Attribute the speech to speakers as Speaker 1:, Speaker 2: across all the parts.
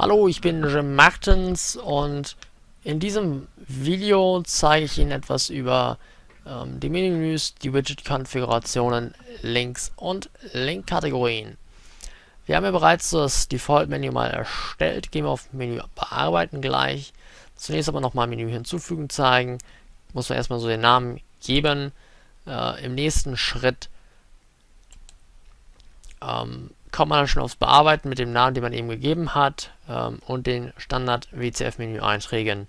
Speaker 1: Hallo, ich bin Jim Martens und in diesem Video zeige ich Ihnen etwas über ähm, die Menüs, die Widget-Konfigurationen, Links und Link-Kategorien. Wir haben ja bereits das Default-Menü mal erstellt. Gehen wir auf Menü Bearbeiten gleich. Zunächst aber nochmal Menü hinzufügen zeigen. Muss man erstmal so den Namen geben. Äh, Im nächsten Schritt ähm, kommt man dann schon aufs Bearbeiten mit dem Namen, den man eben gegeben hat ähm, und den Standard WCF-Menü-Einträgen,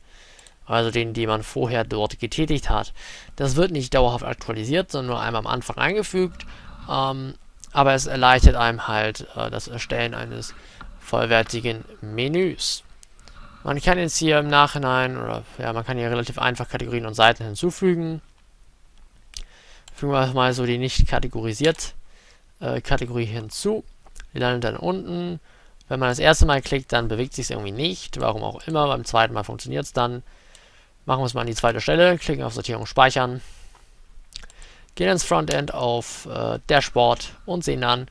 Speaker 1: also den, die man vorher dort getätigt hat. Das wird nicht dauerhaft aktualisiert, sondern nur einmal am Anfang eingefügt, ähm, aber es erleichtert einem halt äh, das Erstellen eines vollwertigen Menüs. Man kann jetzt hier im Nachhinein, oder ja, man kann hier relativ einfach Kategorien und Seiten hinzufügen. Fügen wir mal so die nicht kategorisiert äh, Kategorie hinzu. Die landet dann unten. Wenn man das erste Mal klickt, dann bewegt sich es irgendwie nicht. Warum auch immer. Beim zweiten Mal funktioniert es dann. Machen wir es mal an die zweite Stelle. Klicken auf Sortierung speichern. Gehen ins Frontend auf äh, Dashboard und sehen dann,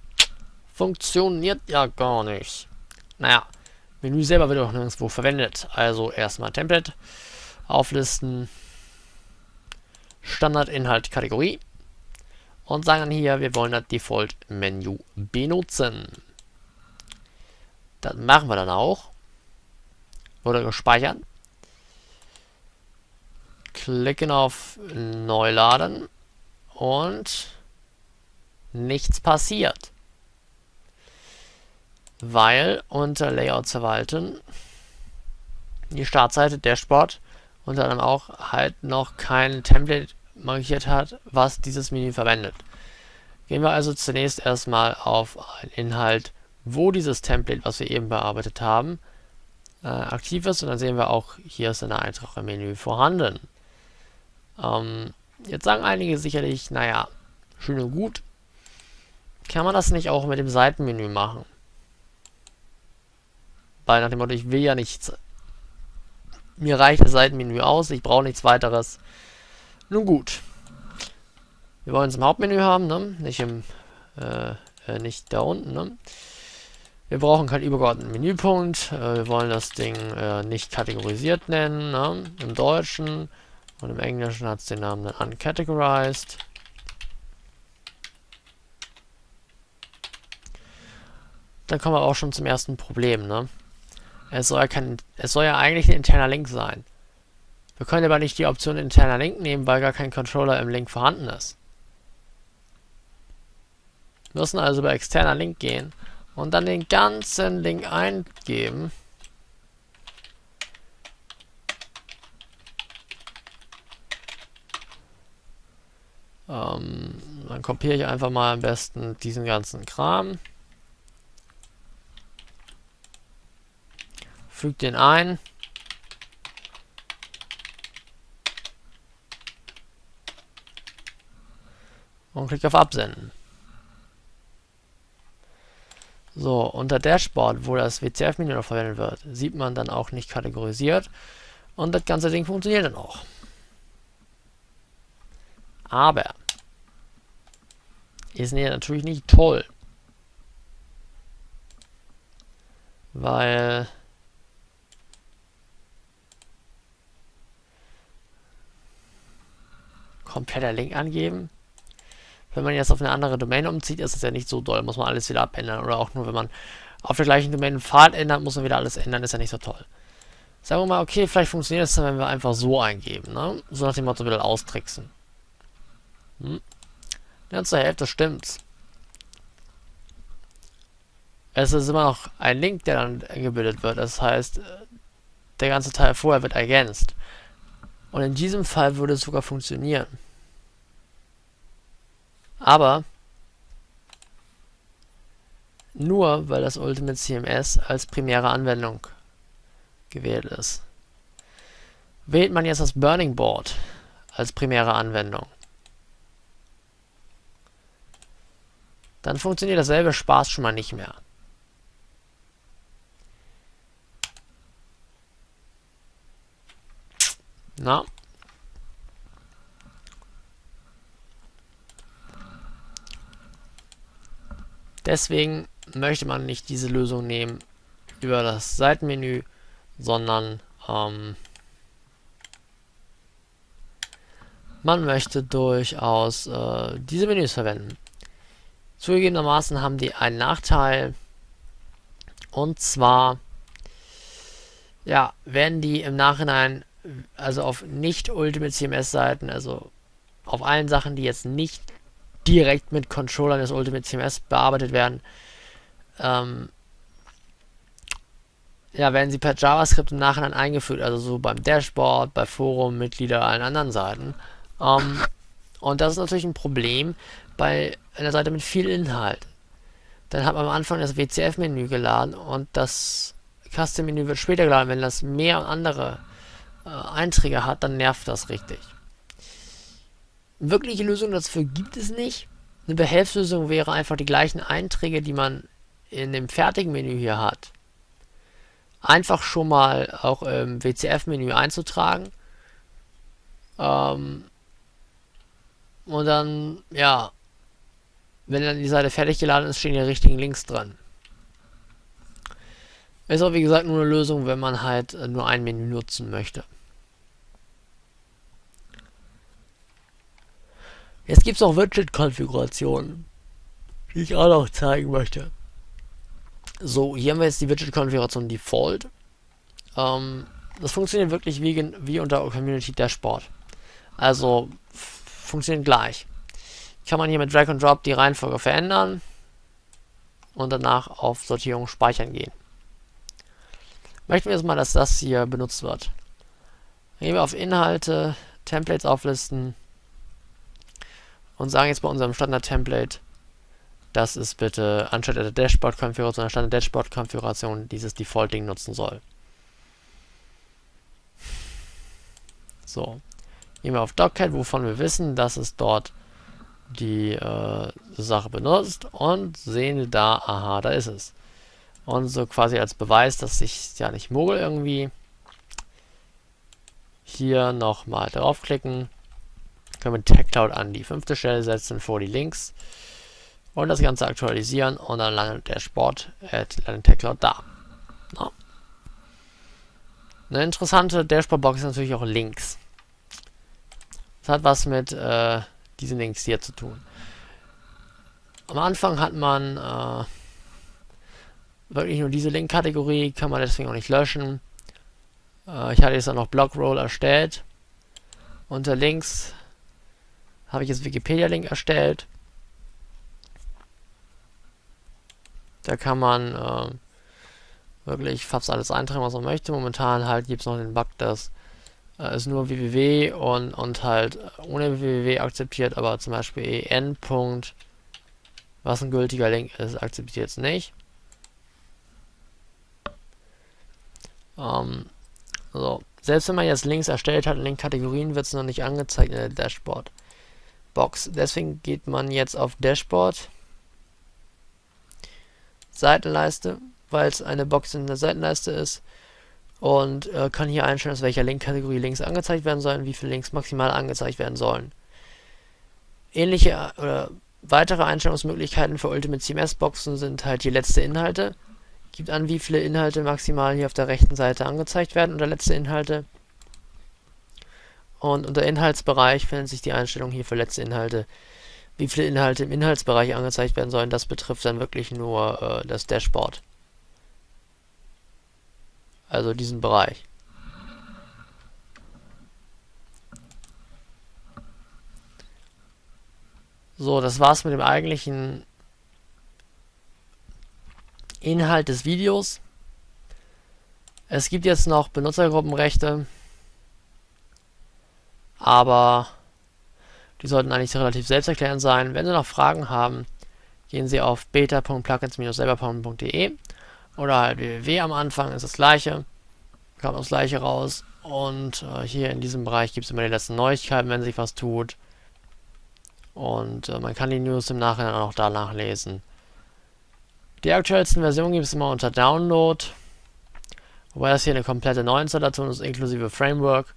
Speaker 1: funktioniert ja gar nicht. Naja, Menü selber wird auch nirgendwo verwendet. Also erstmal Template, auflisten, Standardinhalt, Kategorie und sagen dann hier, wir wollen das Default-Menü benutzen. Das machen wir dann auch. Wurde gespeichert. Klicken auf Neuladen und nichts passiert. Weil unter Layout verwalten die Startseite Dashboard unter anderem auch halt noch kein Template markiert hat, was dieses Menü verwendet. Gehen wir also zunächst erstmal auf einen Inhalt, wo dieses Template, was wir eben bearbeitet haben, äh, aktiv ist. Und dann sehen wir auch, hier ist ein Eintrag im Menü vorhanden. Ähm, jetzt sagen einige sicherlich, naja, schön und gut. Kann man das nicht auch mit dem Seitenmenü machen? Weil nach dem Motto, ich will ja nichts. Mir reicht das Seitenmenü aus, ich brauche nichts weiteres. Nun gut. Wir wollen es im Hauptmenü haben, ne? Nicht im, äh, äh, nicht da unten, ne? Wir brauchen keinen übergeordneten Menüpunkt. Äh, wir wollen das Ding äh, nicht kategorisiert nennen, ne? Im Deutschen. Und im Englischen hat es den Namen dann uncategorized. Dann kommen wir auch schon zum ersten Problem, ne? Es soll kein, es soll ja eigentlich ein interner Link sein. Wir können aber nicht die Option interner Link nehmen, weil gar kein Controller im Link vorhanden ist. Wir müssen also über externer Link gehen und dann den ganzen Link eingeben. Ähm, dann kopiere ich einfach mal am besten diesen ganzen Kram. Füge den ein. Und klicke auf Absenden. So, unter Dashboard, wo das WCF-Menü noch verwendet wird, sieht man dann auch nicht kategorisiert und das ganze Ding funktioniert dann auch. Aber ist natürlich nicht toll, weil kompletter Link angeben wenn man jetzt auf eine andere Domain umzieht, ist es ja nicht so doll, muss man alles wieder abändern. Oder auch nur, wenn man auf der gleichen Domain einen Pfad ändert, muss man wieder alles ändern, ist ja nicht so toll. Sagen wir mal, okay, vielleicht funktioniert es dann, wenn wir einfach so eingeben, ne? So nach dem Motto wieder austricksen. Hm? Ja, zur Hälfte stimmt's. Es ist immer noch ein Link, der dann gebildet wird. Das heißt, der ganze Teil vorher wird ergänzt. Und in diesem Fall würde es sogar funktionieren. Aber nur, weil das Ultimate CMS als primäre Anwendung gewählt ist. Wählt man jetzt das Burning Board als primäre Anwendung, dann funktioniert dasselbe Spaß schon mal nicht mehr. Na, Deswegen möchte man nicht diese Lösung nehmen, über das Seitenmenü, sondern ähm, man möchte durchaus äh, diese Menüs verwenden. Zugegebenermaßen haben die einen Nachteil, und zwar ja, werden die im Nachhinein, also auf nicht Ultimate CMS Seiten, also auf allen Sachen, die jetzt nicht direkt mit Controllern des Ultimate CMS bearbeitet werden, ähm, ja, werden sie per JavaScript im Nachhinein eingeführt, also so beim Dashboard, bei Forum, Mitglieder, allen anderen Seiten. Ähm, und das ist natürlich ein Problem bei einer Seite mit viel Inhalt. Dann hat man am Anfang das WCF-Menü geladen und das Custom-Menü wird später geladen. Wenn das mehr andere äh, Einträge hat, dann nervt das richtig. Wirkliche Lösung dafür gibt es nicht. Eine Behelfslösung wäre einfach die gleichen Einträge, die man in dem fertigen Menü hier hat, einfach schon mal auch im WCF-Menü einzutragen. Ähm, und dann, ja, wenn dann die Seite fertig geladen ist, stehen die richtigen Links dran. Ist auch wie gesagt nur eine Lösung, wenn man halt nur ein Menü nutzen möchte. Jetzt gibt es auch Widget-Konfigurationen, die ich auch noch zeigen möchte. So, hier haben wir jetzt die Widget-Konfiguration Default. Ähm, das funktioniert wirklich wie, wie unter Community Dashboard. Also funktioniert gleich. Kann man hier mit Drag and Drop die Reihenfolge verändern und danach auf Sortierung speichern gehen. Möchten wir jetzt mal, dass das hier benutzt wird. Gehen wir auf Inhalte, Templates auflisten und sagen jetzt bei unserem Standard-Template, dass es bitte anstatt der Dashboard-Konfiguration, der Standard-Dashboard-Konfiguration dieses Default-Ding nutzen soll. So. Gehen wir auf Doccat, wovon wir wissen, dass es dort die äh, Sache benutzt und sehen da, aha, da ist es. Und so quasi als Beweis, dass ich ja nicht mogel irgendwie, hier nochmal draufklicken, können wir TechCloud an die fünfte Stelle setzen vor die Links und das Ganze aktualisieren und dann landet der Sport, äh, TechCloud da. No. Eine interessante Dashboard-Box ist natürlich auch Links. Das hat was mit äh, diesen Links hier zu tun. Am Anfang hat man äh, wirklich nur diese Link-Kategorie, kann man deswegen auch nicht löschen. Äh, ich hatte jetzt auch noch Blockroll erstellt. Unter Links habe ich jetzt Wikipedia-Link erstellt. Da kann man äh, wirklich fast alles eintragen, was man möchte. Momentan halt gibt es noch den Bug, dass äh, ist nur www und, und halt ohne www akzeptiert, aber zum Beispiel en. was ein gültiger Link ist, akzeptiert es nicht. Ähm, so. Selbst wenn man jetzt Links erstellt hat in den Kategorien, wird es noch nicht angezeigt in der Dashboard-Box. Deswegen geht man jetzt auf Dashboard, Seitenleiste, weil es eine Box in der Seitenleiste ist und äh, kann hier einstellen, aus welcher Link-Kategorie Links angezeigt werden sollen, wie viele Links maximal angezeigt werden sollen. Ähnliche äh, oder weitere Einstellungsmöglichkeiten für Ultimate CMS Boxen sind halt die letzte Inhalte. Gibt an, wie viele Inhalte maximal hier auf der rechten Seite angezeigt werden unter letzte Inhalte. Und unter Inhaltsbereich findet sich die Einstellung hier für letzte Inhalte. Wie viele Inhalte im Inhaltsbereich angezeigt werden sollen, das betrifft dann wirklich nur äh, das Dashboard. Also diesen Bereich. So, das war's mit dem eigentlichen Inhalt des Videos. Es gibt jetzt noch Benutzergruppenrechte, aber die sollten eigentlich relativ selbsterklärend sein. Wenn Sie noch Fragen haben, gehen Sie auf beta.plugins-selber.de oder halt www am Anfang ist das gleiche. Kommt das gleiche raus. Und äh, hier in diesem Bereich gibt es immer die letzten Neuigkeiten, wenn sich was tut. Und äh, man kann die News im Nachhinein auch da nachlesen. Die aktuellsten Versionen gibt es immer unter Download. Wobei das hier eine komplette Neuinstallation ist, inklusive Framework.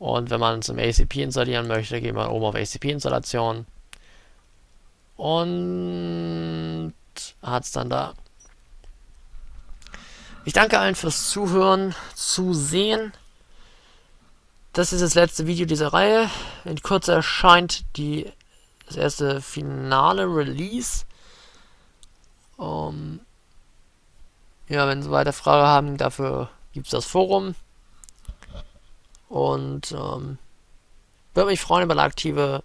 Speaker 1: Und wenn man im ACP installieren möchte, geht man oben auf ACP-Installation. Und hat es dann da. Ich danke allen fürs Zuhören, Zusehen. Das ist das letzte Video dieser Reihe. In Kürze erscheint die, das erste finale Release. Um, ja, wenn Sie weiter Fragen haben, dafür gibt es das Forum. Und ähm, würde mich freuen über eine aktive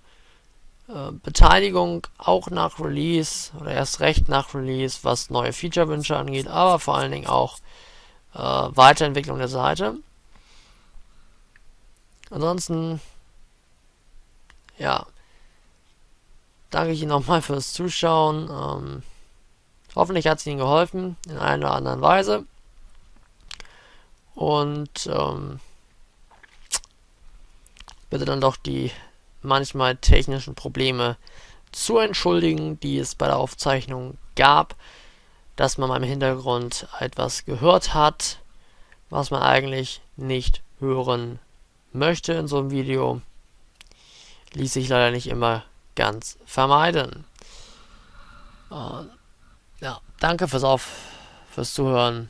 Speaker 1: äh, Beteiligung, auch nach Release oder erst recht nach Release, was neue Feature-Wünsche angeht, aber vor allen Dingen auch äh, Weiterentwicklung der Seite. Ansonsten, ja, danke ich Ihnen nochmal fürs Zuschauen. Ähm, hoffentlich hat es Ihnen geholfen, in einer oder anderen Weise. Und ähm, bitte dann doch die manchmal technischen Probleme zu entschuldigen, die es bei der Aufzeichnung gab, dass man im Hintergrund etwas gehört hat, was man eigentlich nicht hören möchte in so einem Video. Ließ sich leider nicht immer ganz vermeiden. Äh, ja, danke fürs Auf, fürs Zuhören.